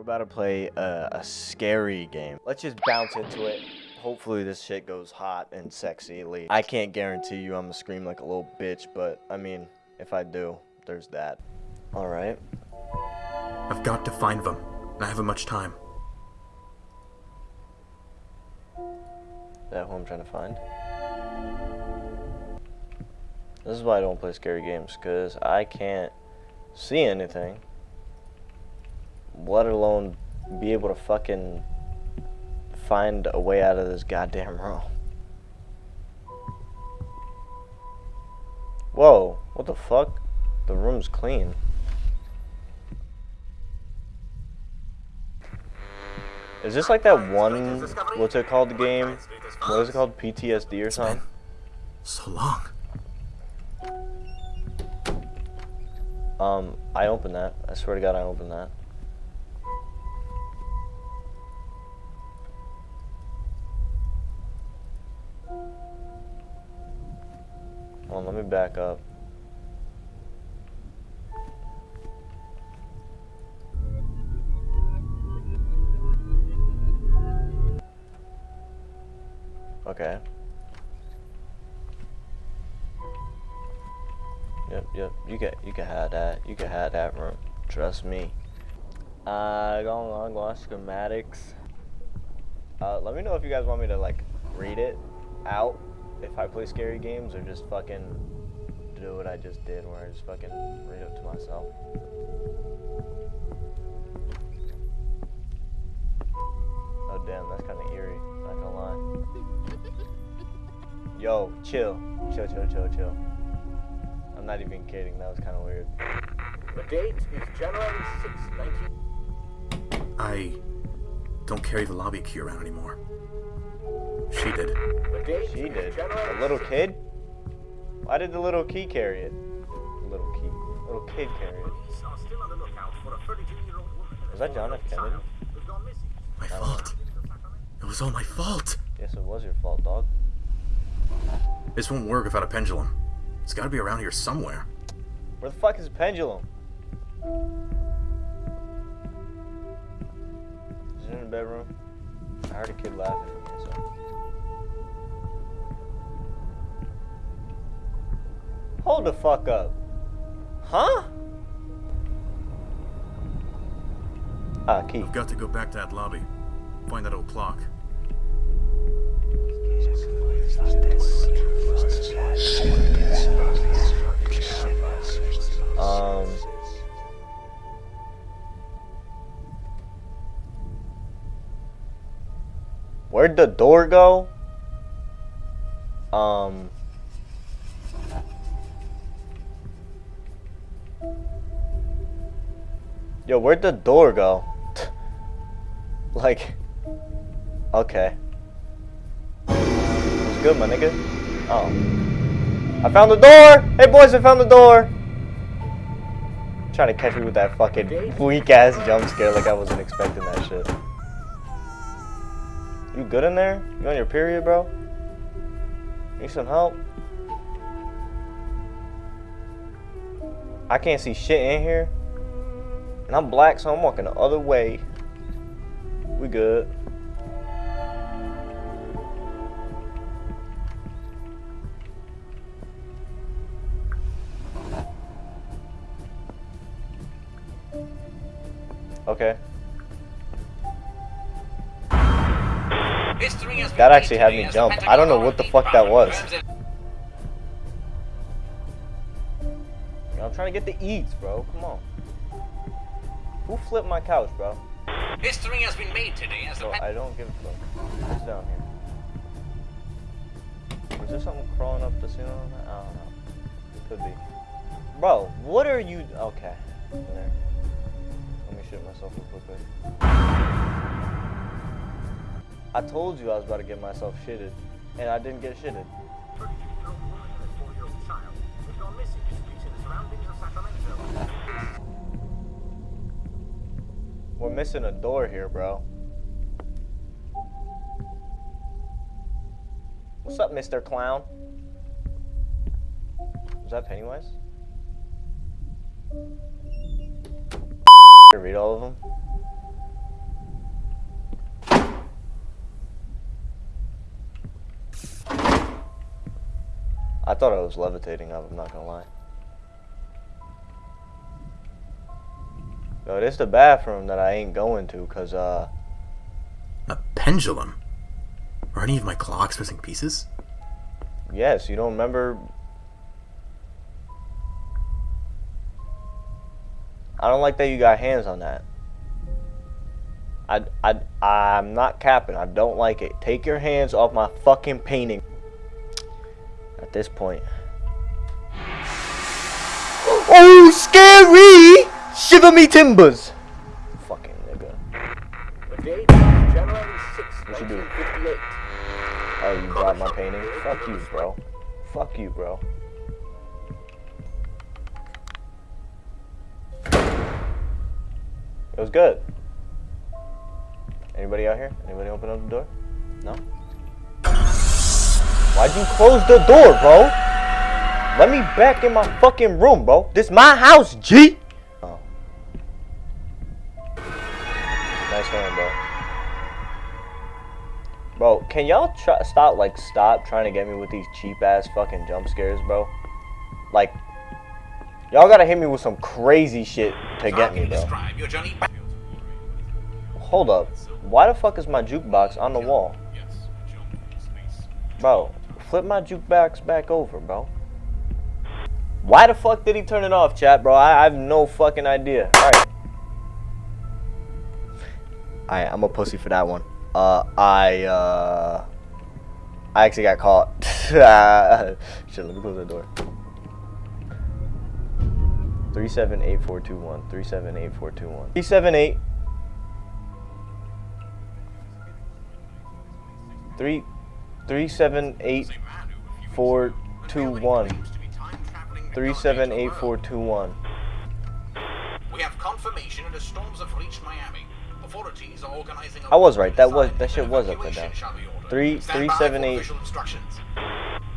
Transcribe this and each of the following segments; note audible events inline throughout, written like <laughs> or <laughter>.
We're about to play a, a scary game. Let's just bounce into it. Hopefully this shit goes hot and sexy. I can't guarantee you I'm gonna scream like a little bitch, but I mean, if I do, there's that. All right. I've got to find them. I haven't much time. Is that who I'm trying to find? This is why I don't play scary games, because I can't see anything. Let alone be able to fucking find a way out of this goddamn room. Whoa, what the fuck? The room's clean. Is this like that one, what's it called, the game? What is it called, PTSD or something? So long. Um, I opened that. I swear to God, I opened that. Back up. Okay. Yep, yep. You can you can have that. You can have that room. Trust me. Uh, going on, going on schematics. Uh, let me know if you guys want me to like read it out if I play scary games or just fucking do what I just did where I just fucking read it to myself. Oh damn, that's kind of eerie. Not gonna lie. <laughs> Yo, chill, chill, chill, chill, chill. I'm not even kidding. That was kind of weird. The date is January 6, 19... I don't carry the lobby key around anymore. She did. The date She is did. January A little 6th. kid? Why did the little key carry it? Little key. Little kid carry it. Police are still on the lookout for a 32-year-old woman and Was that John F. Kennedy? child who's gone. My fault. It was all my fault. Yes, it was your fault, dog. This won't work without a pendulum. It's gotta be around here somewhere. Where the fuck is the pendulum? Is it in the bedroom? I heard a kid laughing Hold the fuck up. Huh? Ah, key. I've got to go back to that lobby. Find that old clock. Um. Where'd the door go? Um. Yo, where'd the door go? <laughs> like, okay. What's good, my nigga? Oh. I found the door! Hey, boys, I found the door! Trying to catch me with that fucking weak ass jump scare like I wasn't expecting that shit. You good in there? You on your period, bro? Need some help? I can't see shit in here. And I'm black, so I'm walking the other way. We good. Okay. That actually had me jump. I don't know what the fuck that was. I'm trying to get the eats, bro. Come on. Who flipped my couch, bro? History has been made today as the I don't give a fuck. What's down here? Was there something crawling up the ceiling on that? I don't know. It could be. Bro, what are you... Okay. There. Let me shoot myself real quickly. I told you I was about to get myself shitted. And I didn't get shitted. We're missing a door here, bro. What's up, Mr. Clown? Is that Pennywise? Read all of them. I thought I was levitating up, I'm not gonna lie. Yo, this the bathroom that I ain't going to, cause uh, A pendulum? Are any of my clocks missing pieces? yes, you don't remember. I don't like that you got hands on that. I, I, I'm not capping. I don't like it. Take your hands off my fucking painting. At this point. Oh, scary! Shiver me timbers! Fucking nigga. The date is January 6, What you do? 1958. Oh, you dropped my painting? Fuck you, bro. Fuck you, bro. It was good. Anybody out here? Anybody open up the door? No? Why'd you close the door, bro? Let me back in my fucking room, bro. This my house, G! Bro, can y'all stop, like, stop trying to get me with these cheap-ass fucking jump scares, bro? Like, y'all gotta hit me with some crazy shit to get me, bro. Hold up. Why the fuck is my jukebox on the wall? Bro, flip my jukebox back over, bro. Why the fuck did he turn it off, chat, bro? I, I have no fucking idea. Alright. Alright, I'm a pussy for that one. Uh, I, uh... I actually got caught. <laughs> Shit, let me close the door. 378421. 378421. 378. Three, three, seven, eight, A man who, a few four, weeks ago, two, one. to be time-traveling three, technology seven, to the eight, world. four, two, one. We have confirmation that the storms have reached Miami. Authorities are organizing. a I was right, that was- that shit was upside evacuation down. shall be ordered. Three- three, seven, eight.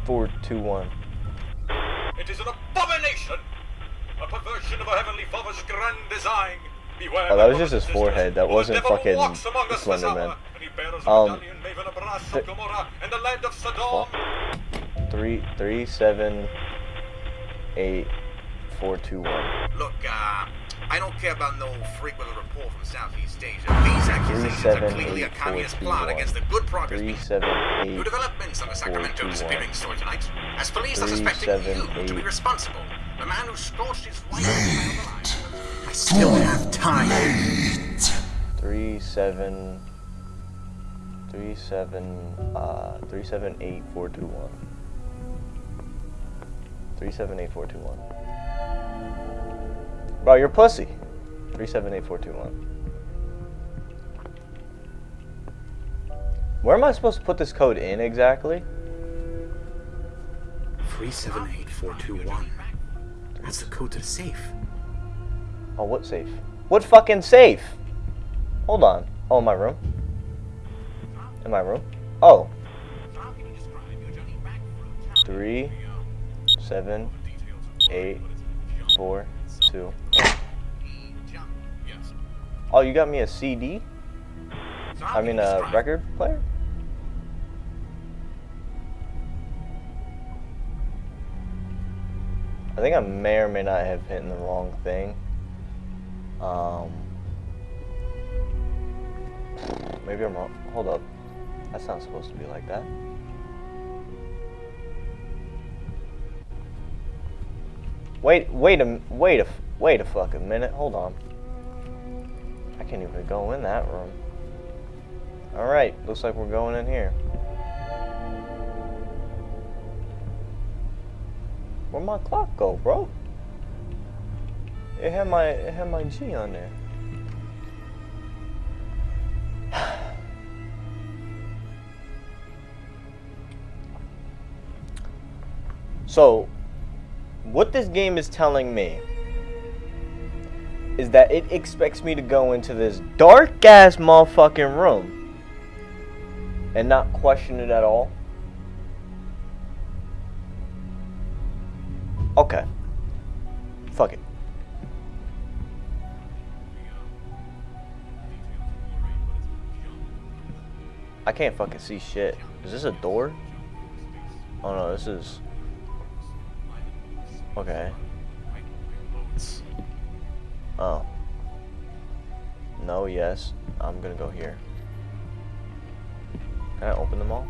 Four, two, one. It is an abomination, a perversion of our heavenly Father's grand design. Beware Oh, that was just his forehead. That wasn't fucking Slender Man. hour, and he bears a Um, medallion maven of brass th- of Gomorrah and the land of Sodom. Three, three, seven, eight, four, two, one. Look, uh, I don't care about no freak with a report from Southeast Asia. These accusations seven, are clearly a eight, four, communist two, plot one. against the good progress Three, being seven, New eight. developments on the Sacramento two, disappearing one. story tonight. As police are Three, suspecting seven, you to be eight. responsible. The man who scorched his wife and child alive. I still have time. Three, seven, three, seven, uh, three, seven, eight, four, two, one. Three, seven, eight, four, two, one. Bro, you're pussy. Three, seven, eight, four, two, one. Where am I supposed to put this code in exactly? 378421. That's the code to the safe. Oh, what safe? What fucking safe? Hold on. Oh, in my room? In my room? Oh. How can you describe your journey back through time? Three, seven, eight, four, Oh, you got me a CD? I mean a record player? I think I may or may not have hit the wrong thing. Um, maybe I'm wrong. Hold up. That's not supposed to be like that. Wait, wait a, wait a, wait a fucking minute. Hold on. I can't even go in that room. Alright, looks like we're going in here. Where'd my clock go, bro? It had my it had my G on there. <sighs> So, what this game is telling me is that it expects me to go into this dark ass motherfucking room and not question it at all. Okay. Fuck it. I can't fucking see shit. Is this a door? Oh no, this is. Okay. Oh. No, yes. I'm gonna go here. Can I open them all?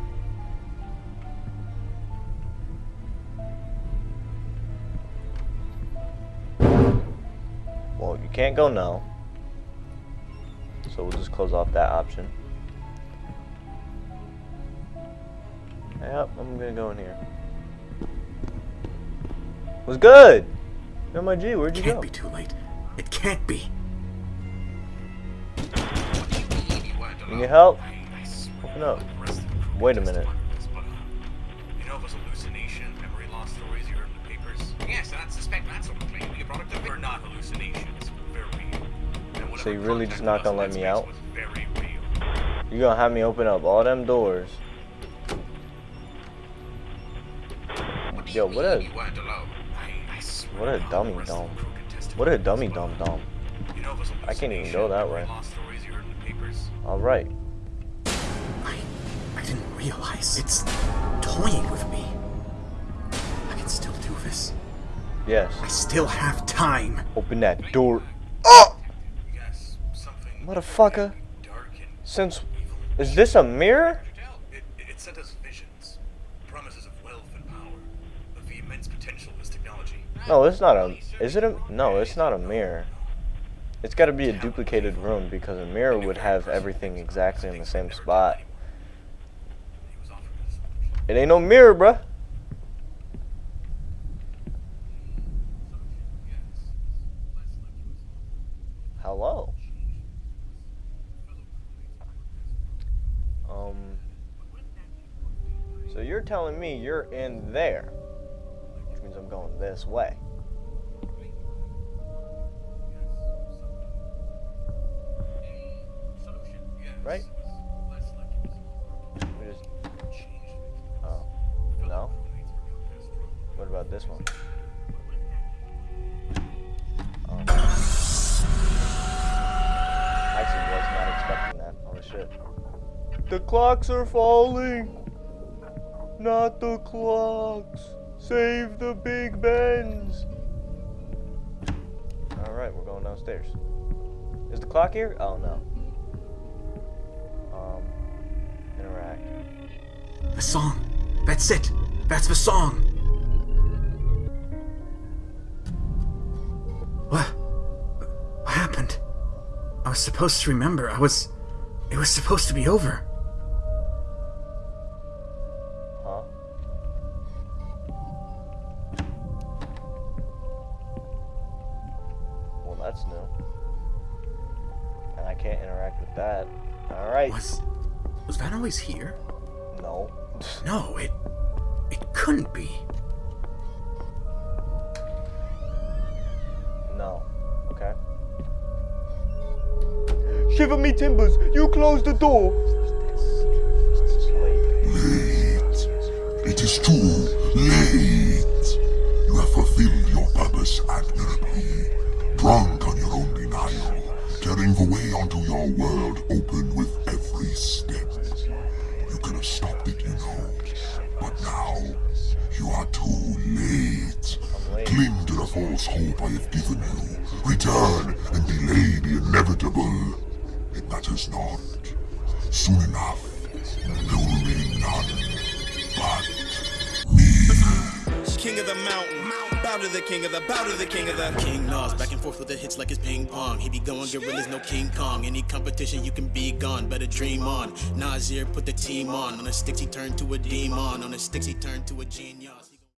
Well, you can't go no. So we'll just close off that option. Yep, I'm gonna go in here. Was good! Yo, my G, where'd you go? Can't go? be too late. It can't be. Can You need help? I, I Open up. the rest of the crew Wait a minute. testify to this, but, You know those hallucination, memory loss stories you heard in the papers? Yes, and I suspect that's what claim to be a product of. They're not hallucinations. They're real. And whatever So you really just not gonna let me out? was Very. You gonna have me open up all them doors. What do Yo, you what mean what a dummy the rest of dumb. the crew can testify What a dummy dumb dumb. You know those I can't even go that way. loss stories you heard in the papers? Alright. I, I didn't realize it's toying with me. I can still do this. Yes. I still have time. Open that door. Oh! Motherfucker. Since. Is this a mirror? It, it sent us visions, promises of wealth and power, of the immense potential of this technology. No, it's not a. Is it a. No, it's not a mirror. It's gotta be a duplicated room because a mirror would have everything exactly in the same spot. It ain't no mirror, bruh. Hello. Um. So you're telling me you're in there, going this way. Right? We just. Oh. No. What about this one? Um, oh. Actually, was not expecting that. Holy shit. The clocks are falling. Not the clocks. Save the Big Bens. All right, we're going downstairs. Is the clock here? Oh no. Um, interact. The song. That's it. That's the song. What? What happened? I was supposed to remember. I was. It was supposed to be over. Always here? No. No, it. It couldn't be. No. Okay. Shiver me timbers! You close the door! Late. It is too late. You have fulfilled your purpose admirably. Drunk on your own denial, tearing the way onto your world open with every step. False hope I have given you. Return and delay the inevitable. It matters not. Soon enough, there will remain none but King of the mountain. Bow to the king of the, bow to the king of the. King Nas, back and forth with the hits like it's ping pong. He be going gorillas, no King Kong. Any competition, you can be gone. Better dream on. Nasir put the team on. On the sticks, he turned to a demon. On the sticks, he turned to a genius.